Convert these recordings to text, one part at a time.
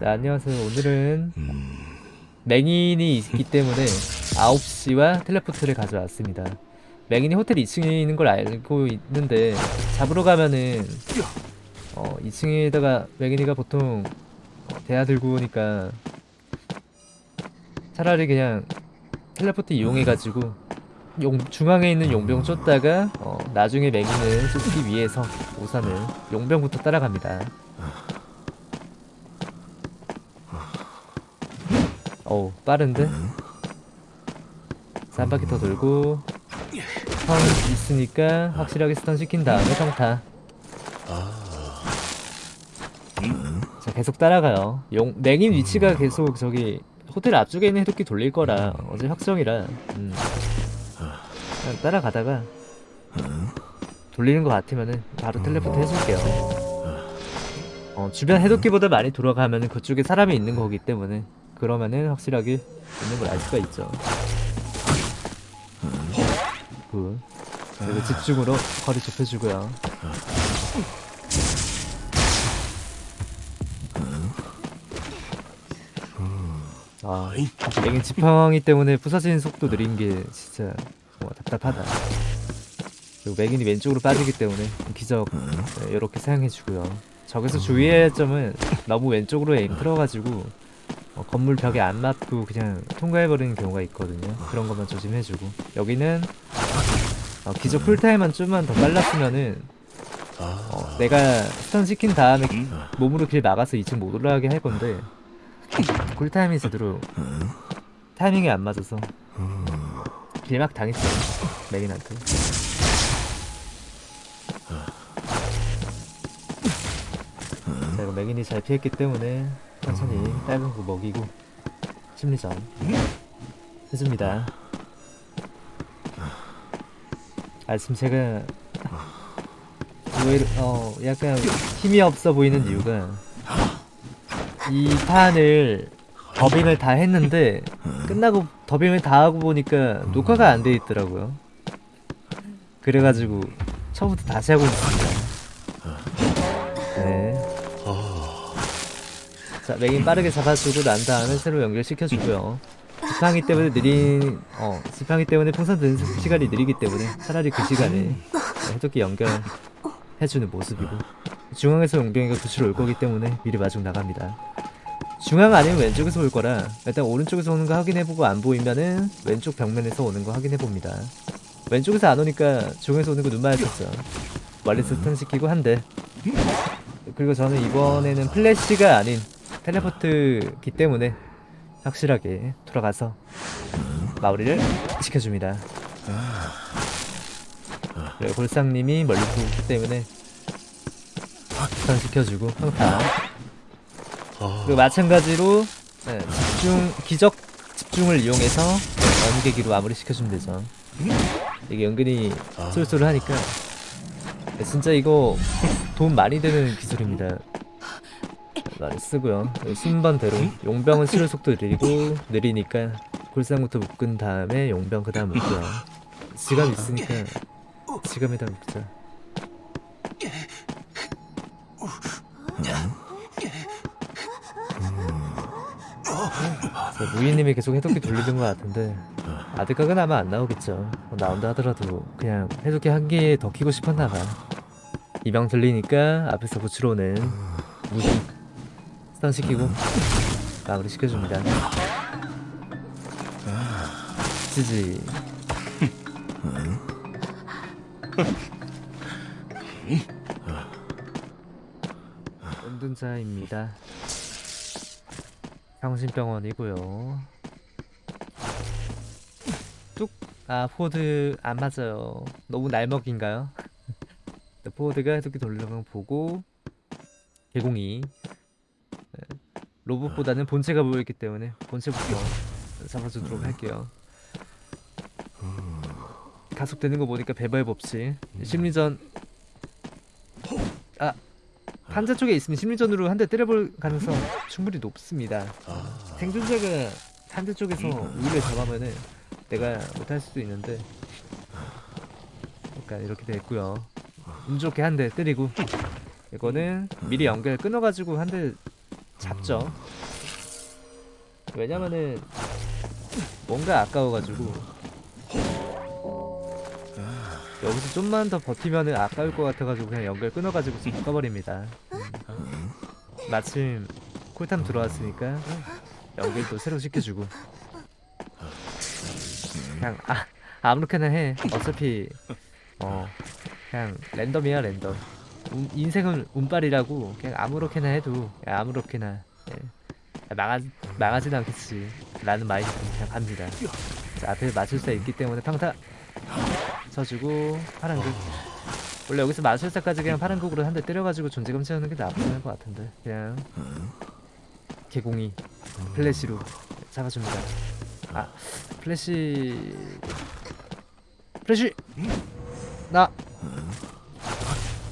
네, 안녕하세요. 오늘은 맹인이 있기 때문에 9시와 텔레포트를 가져왔습니다. 맹인이 호텔 2층에 있는 걸 알고 있는데 잡으러 가면은 어, 2층에다가 맹인이가 보통 대야 들고 오니까 차라리 그냥 텔레포트 이용해가지고 용, 중앙에 있는 용병 쫓다가 어, 나중에 맹인을 쫓기 위해서 우선은 용병부터 따라갑니다. 어우 빠른데? 자, 한 바퀴 더 돌고 stun 있으니까 확실하게 stun 시킨 다음에 평타. 자 계속 따라가요. 용, 맹인 위치가 계속 저기 호텔 앞쪽에 있는 해독기 돌릴 거라 어제 확정이라. 음. 그냥 따라가다가 돌리는 것 같으면은 바로 텔레포트 해줄게요. 어, 주변 해독기보다 많이 돌아가면은 그쪽에 사람이 있는 거기 때문에 그러면은 확실하게 있는 걸 알 수가 있죠. 굿. 그리고 집중으로 거리 좁혀주고요. 아, 맹인 지팡이 때문에 부서지는 속도 느린 게 진짜 뭐 답답하다. 그리고 맹인이 왼쪽으로 빠지기 때문에 기적 네, 이렇게 사용해주고요. 저기서 주의해야 할 점은 너무 왼쪽으로 aim 틀어가지고 어, 건물 벽에 안 맞고 그냥 통과해버리는 경우가 있거든요. 그런 것만 조심해주고. 여기는 어, 기적 cool time만 좀만 더 빨랐으면은 어, 내가 stun 시킨 다음에 몸으로 길 막아서 2층 못 올라가게 할 건데 쿨타임이 제대로 타이밍이 안 맞아서 길막 당했어요. 맥인한테. 자, 이거 맥인이 잘 피했기 때문에 천천히 빨간 거 먹이고 심리전 해줍니다. 아 지금 제가 왜어 약간 힘이 없어 보이는 이유가 이 판을 더빙을 다 했는데 끝나고 더빙을 다 하고 보니까 녹화가 안 돼 있더라고요. 그래가지고 처음부터 다시 하고 있습니다. 자, 맥인 빠르게 잡아주고 난 다음에 새로 연결시켜주고요. 지팡이 때문에 느린, 어, 지팡이 때문에 풍선 드는 시간이 느리기 때문에 차라리 그 시간에 해독기 연결해주는 모습이고 중앙에서 용병이가 구출로 올 거기 때문에 미리 마중 나갑니다. 중앙 아니면 왼쪽에서 올 거라 일단 오른쪽에서 오는 거 확인해보고 안 보이면은 왼쪽 벽면에서 오는 거 확인해봅니다. 왼쪽에서 안 오니까 중앙에서 오는 거 눈 마주쳤죠. 멀리서 stun 시키고 한 대. 그리고 저는 이번에는 플래시가 아닌 teleport기 때문에 확실하게 돌아가서 마무리를 시켜줍니다. 그리고 골상님이 멀리서 오기 때문에 시켜주고. 그리고 마찬가지로 네, 집중 기적 집중을 이용해서 연계기로 마무리 시켜주면 되죠. 이게 은근히 쏠쏠하니까 네, 진짜 이거 돈 많이 드는 기술입니다. 많이 쓰고요. 순번대로 용병은 치료 속도 느리고 느리니까 골상부터 묶은 다음에 용병 그 다음 묶고요. 지갑 있으니까 지갑에다 묶자. 자, 무인님이 계속 해독기 돌리는 것 같은데 아드각은 아마 안 나오겠죠. 뭐 나온다 하더라도 그냥 해독기 한 개 더 키고 싶었나 봐. 이병 들리니까 앞에서 고치러 오는 무기 stun 시키고 마무리 시켜줍니다. GG. 은둔자입니다. 성심병원이고요. 뚝. 아 forward 안 맞아요. 너무 날먹인가요? 포드가 돌리는 거 보고 개공이 네, 로봇보다는 본체가 보였기 때문에 본체부터 잡아주도록 할게요. 가속되는 거 보니까 배발 법칙. 심리전. 아 환자 쪽에 있으면 심리전으로 한 대 때려볼 가능성 충분히 높습니다. 생존자가 환자 쪽에서 우위를 잡으면은 내가 못할 수도 있는데. 약간 이렇게 됐고요. 운 좋게 한 대 때리고. 이거는 미리 연결 끊어가지고 한 대 잡죠. 왜냐면은 뭔가 아까워가지고 여기서 좀만 더 버티면은 아까울 것 같아가지고 그냥 연결 끊어가지고 좀 바꿔버립니다. 음. 마침 쿨탐 들어왔으니까 연결도 새로 시켜주고 그냥 아 아무렇게나 해. 어차피 어 그냥 랜덤이야 랜덤. 운- 인생은 운빨이라고 그냥 아무렇게나 해도 그냥 아무렇게나. 예. 망하, 망하진 않겠지. 라는 마인드로 그냥 갑니다. 자, 앞에 마술사 있기 때문에 평타 쳐주고 파란극. 원래 여기서 마술사까지 그냥 파란극으로 한 대 때려가지고 존재감 채우는 게 않을 것 같은데. 그냥 개공이 플래시로 잡아줍니다. 아 플래시. 플래시. 나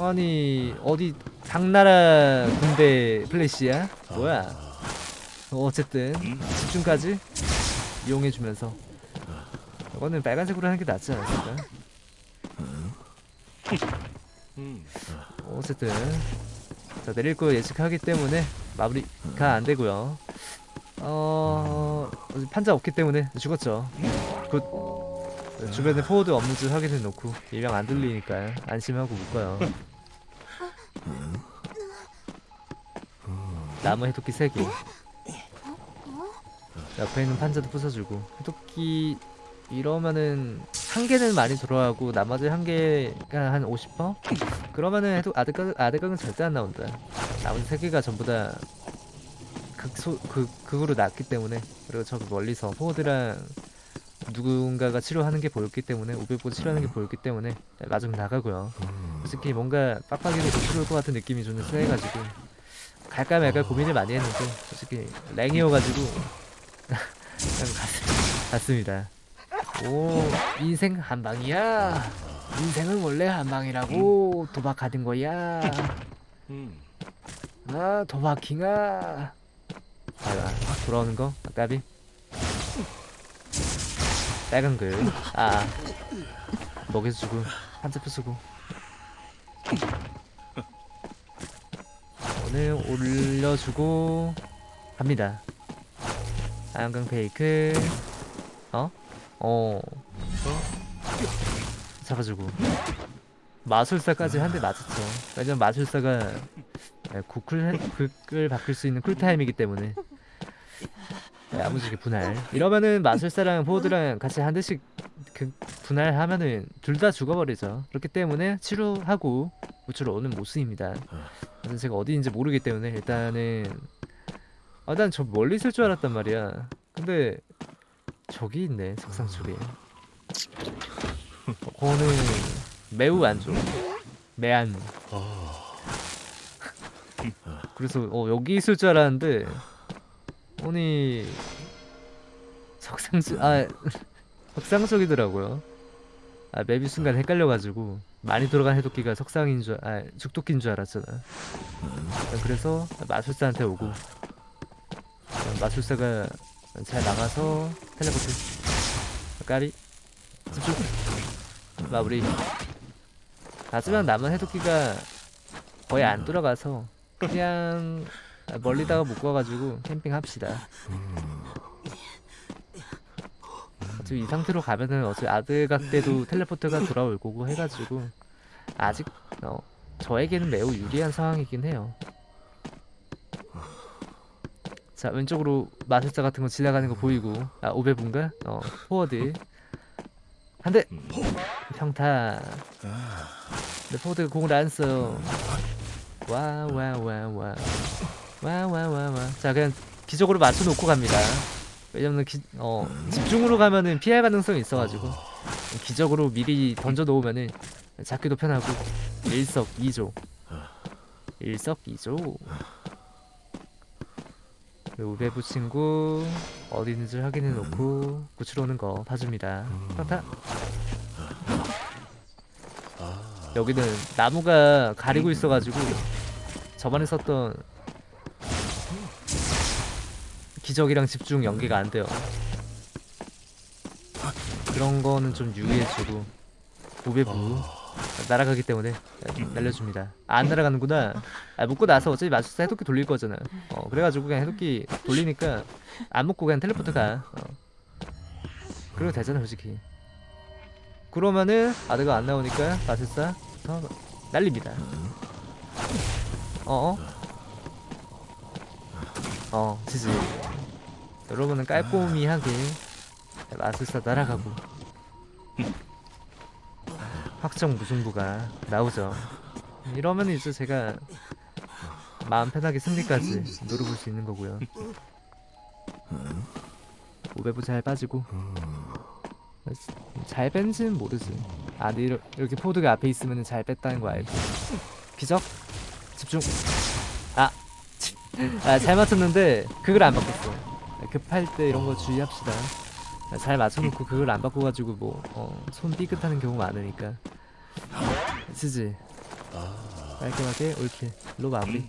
아니 어디 당나라 군대 플래시야? 뭐야? 어, 어쨌든 집중까지 이용해주면서 이거는 빨간색으로 하는 게 낫지 않았을까? 어쨌든 자 내릴 거 예측하기 때문에 마무리가 안 되고요. 어 판자 없기 때문에 죽었죠. 굿 주변에 forward 없는지 확인해 놓고 이명 안 들리니까 안심하고 묶어요. 남은 해독기 3개. 옆에 있는 판자도 부숴주고. 해독기 이러면은 한 개는 많이 들어가고 나머지 한 개가 한 50%? 그러면은 해독 아드각, 아드각은 절대 안 나온다. 나머지 세 개가 전부 다 극소, 극, 극으로 났기 때문에. 그리고 저기 멀리서 포워드랑 누군가가 치료하는 게 보였기 때문에 500보 치료하는 게 보였기 때문에 마중 나가고요. 솔직히 뭔가 빡빡이로 노출올 것 같은 느낌이 좀 세가지고 갈까 말까 고민을 많이 했는데 솔직히 랭이어가지고 갔습니다. 오 인생 한 방이야. 인생은 원래 한 방이라고 도박하는 거야. 아 도박킹아 아 돌아오는 거? 아까비 빨간 글 아. 먹여서 주고 한자 부수고. 오늘 올려주고 갑니다. 아양강 페이크. 어? 어. 잡아주고. 마술사까지 한 대 맞았죠. 왜냐면 마술사가 구쿨 극을 바꿀 수 있는 쿨타임이기 때문에. 네, 야무지게 분할. 이러면은 마술사랑 포드랑 같이 한 대씩 그 분할하면은 둘 다 죽어버리죠. 그렇기 때문에 치료하고 우측으로 오는 모습입니다. 그래서 제가 어디인지 모르기 때문에 일단은 아, 난 저 멀리 있을 줄 알았단 말이야. 근데 저기 있네 석상 쪽에. 어, 그거는 매우 안 좋아. 매안. 그래서 어 여기 있을 줄 알았는데 아니 석상 쪽아 석상 쪽이더라고요. 아 맵이 순간 헷갈려가지고 많이 돌아간 해독기가 석상인 줄, 아 죽도끼인 줄 알았잖아. 그래서 마술사한테 오고. 마술사가 잘 나가서 텔레포트. 까리. 집중 마무리. 하지만 남은 해독기가 거의 안 돌아가서 그냥 멀리다가 묶어가지고 캠핑 합시다. 어차피 이 상태로 가면은 어차피 아드각 때도 teleport가 돌아올 거고 해가지고 아직 어, 저에게는 매우 유리한 상황이긴 해요. 자 왼쪽으로 마술사 같은 거 지나가는 거 보이고. 아 오베분가? 어 forward. 한대. 평타. 근데 forward가 공을 안 써. 와와와와 와 와 와 와. 자 그냥 기적으로 맞춰놓고 갑니다. 왜냐면 기, 어, 집중으로 가면은 피할 가능성이 있어가지고 기적으로 미리 던져 놓으면은 잡기도 편하고. 일석이조. 일석이조. 우베부 친구 어디 있는지 확인해 놓고 구출 오는 거 봐줍니다. 평타. 여기는 나무가 가리고 있어가지고 저번에 썼던 기적이랑 집중 연계가 안 돼요. 그런 거는 좀 유의해주고 우배부 날아가기 때문에 날려줍니다. 아, 안 날아가는구나. 아 먹고 나서 어차피 마술사 해독기 돌릴 거잖아 어 그래가지고 그냥 해독기 돌리니까 안 먹고 그냥 텔레포트 가. 어. 그러면 되잖아 솔직히. 그러면은 아드가 안 나오니까 마술사부터 날립니다. 어어? 어 지지 여러분은 깔끔히하게 마술사 날아가고. 확정 무승부가 나오죠. 이러면 이제 제가 마음 편하게 승리까지 노려볼 수 있는 거고요. 오배부 잘 빠지고. 잘 뺀지는 모르지. 아 근데 이러, 이렇게 포드가 앞에 있으면 잘 뺐다는 거 알고. 기적? 집중. 아, 아 잘 맞췄는데 그걸 안 바꿨어 급할 때 이런 거 주의합시다. 잘 맞춰놓고 그걸 안 바꿔가지고 뭐 어, 손 삐끗하는 경우 많으니까. 쓰지. 깔끔하게 옳게 로 마무리